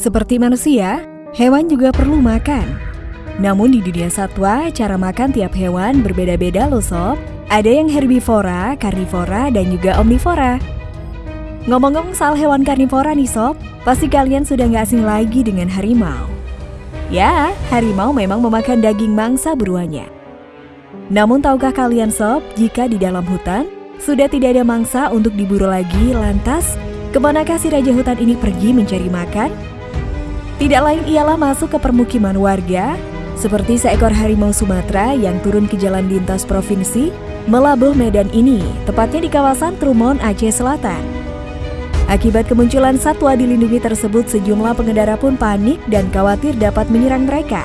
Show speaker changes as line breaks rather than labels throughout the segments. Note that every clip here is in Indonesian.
Seperti manusia, hewan juga perlu makan. Namun di dunia satwa, cara makan tiap hewan berbeda-beda loh sob. Ada yang herbivora, karnivora, dan juga omnivora. Ngomong-ngomong soal hewan karnivora nih sob, pasti kalian sudah nggak asing lagi dengan harimau. Ya, harimau memang memakan daging mangsa buruannya. Namun tahukah kalian sob, jika di dalam hutan, sudah tidak ada mangsa untuk diburu lagi, lantas ke manakah si raja hutan ini pergi mencari makan? Tidak lain ialah masuk ke permukiman warga, seperti seekor harimau Sumatera yang turun ke jalan lintas provinsi, melabuh medan ini, tepatnya di kawasan Trumon, Aceh Selatan. Akibat kemunculan satwa dilindungi tersebut, sejumlah pengendara pun panik dan khawatir dapat menyerang mereka.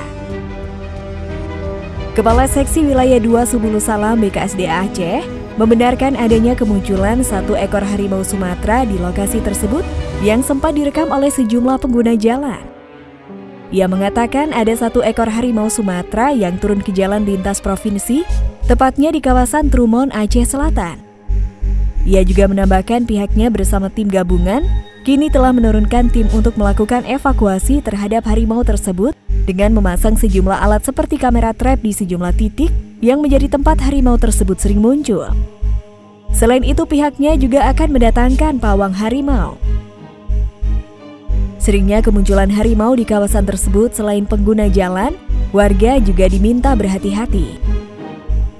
Kepala Seksi Wilayah 2 Subulu Salam BKSDA Aceh membenarkan adanya kemunculan satu ekor harimau Sumatera di lokasi tersebut yang sempat direkam oleh sejumlah pengguna jalan. Ia mengatakan ada satu ekor harimau Sumatera yang turun ke jalan lintas provinsi, tepatnya di kawasan Trumon, Aceh Selatan. Ia juga menambahkan pihaknya bersama tim gabungan kini telah menurunkan tim untuk melakukan evakuasi terhadap harimau tersebut dengan memasang sejumlah alat seperti kamera trap di sejumlah titik yang menjadi tempat harimau tersebut sering muncul. Selain itu pihaknya juga akan mendatangkan pawang harimau. Seringnya kemunculan harimau di kawasan tersebut selain pengguna jalan, warga juga diminta berhati-hati.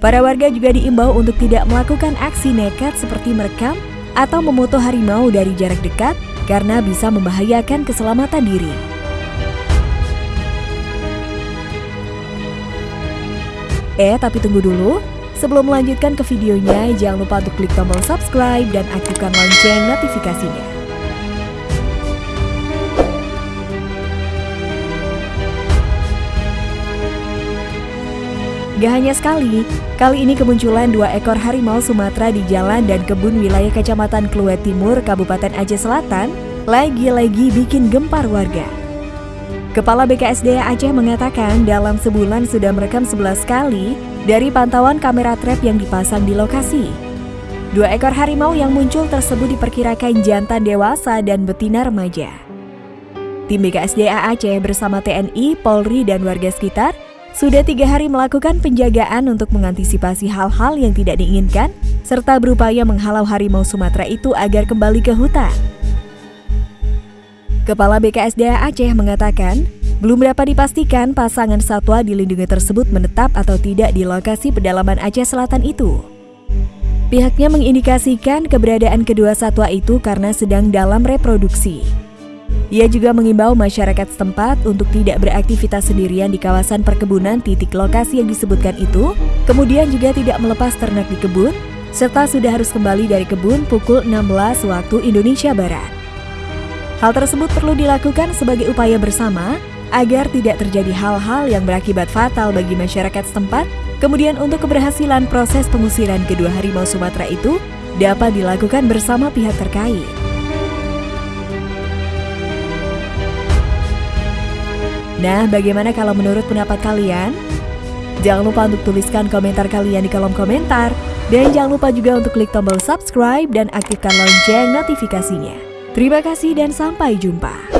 Para warga juga diimbau untuk tidak melakukan aksi nekat seperti merekam atau memoto harimau dari jarak dekat karena bisa membahayakan keselamatan diri. Eh, tapi tunggu dulu. Sebelum melanjutkan ke videonya, jangan lupa untuk klik tombol subscribe dan aktifkan lonceng notifikasinya. Gak hanya sekali, kali ini kemunculan dua ekor harimau Sumatera di jalan dan kebun wilayah Kecamatan Kluwet Timur, Kabupaten Aceh Selatan, lagi-lagi bikin gempar warga. Kepala BKSDA Aceh mengatakan dalam sebulan sudah merekam 11 kali dari pantauan kamera trap yang dipasang di lokasi. Dua ekor harimau yang muncul tersebut diperkirakan jantan dewasa dan betina remaja. Tim BKSDA Aceh bersama TNI, Polri, dan warga sekitar sudah tiga hari melakukan penjagaan untuk mengantisipasi hal-hal yang tidak diinginkan, serta berupaya menghalau harimau Sumatera itu agar kembali ke hutan. Kepala BKSDA Aceh mengatakan, belum dapat dipastikan pasangan satwa dilindungi tersebut menetap atau tidak di lokasi pedalaman Aceh Selatan itu. Pihaknya mengindikasikan keberadaan kedua satwa itu karena sedang dalam reproduksi. Ia juga mengimbau masyarakat setempat untuk tidak beraktivitas sendirian di kawasan perkebunan titik lokasi yang disebutkan itu, kemudian juga tidak melepas ternak di kebun, serta sudah harus kembali dari kebun pukul 16 waktu Indonesia Barat. Hal tersebut perlu dilakukan sebagai upaya bersama agar tidak terjadi hal-hal yang berakibat fatal bagi masyarakat setempat, kemudian untuk keberhasilan proses pengusiran kedua harimau Sumatera itu dapat dilakukan bersama pihak terkait. Nah, bagaimana kalau menurut pendapat kalian? Jangan lupa untuk tuliskan komentar kalian di kolom komentar. Dan jangan lupa juga untuk klik tombol subscribe dan aktifkan lonceng notifikasinya. Terima kasih dan sampai jumpa.